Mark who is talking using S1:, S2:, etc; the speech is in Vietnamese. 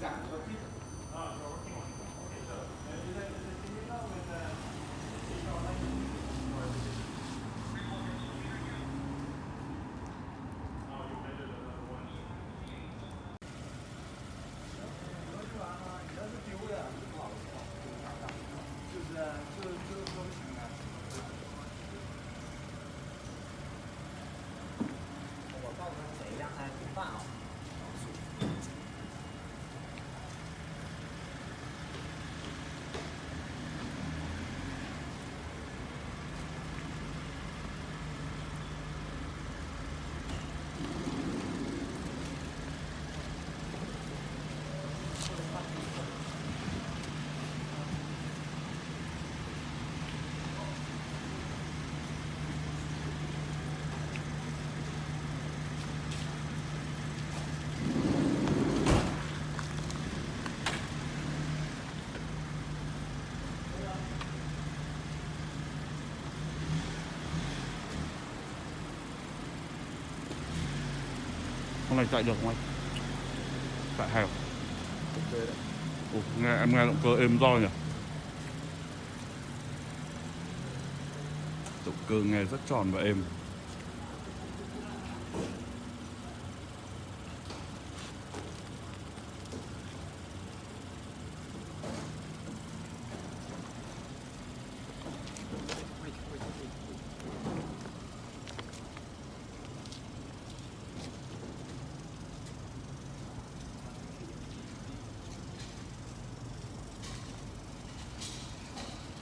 S1: exactly. cho cái này chạy được không anh? Chạy
S2: đấy.
S1: Ồ, nghe em nghe động cơ êm do nhỉ? Động cơ nghe rất tròn và êm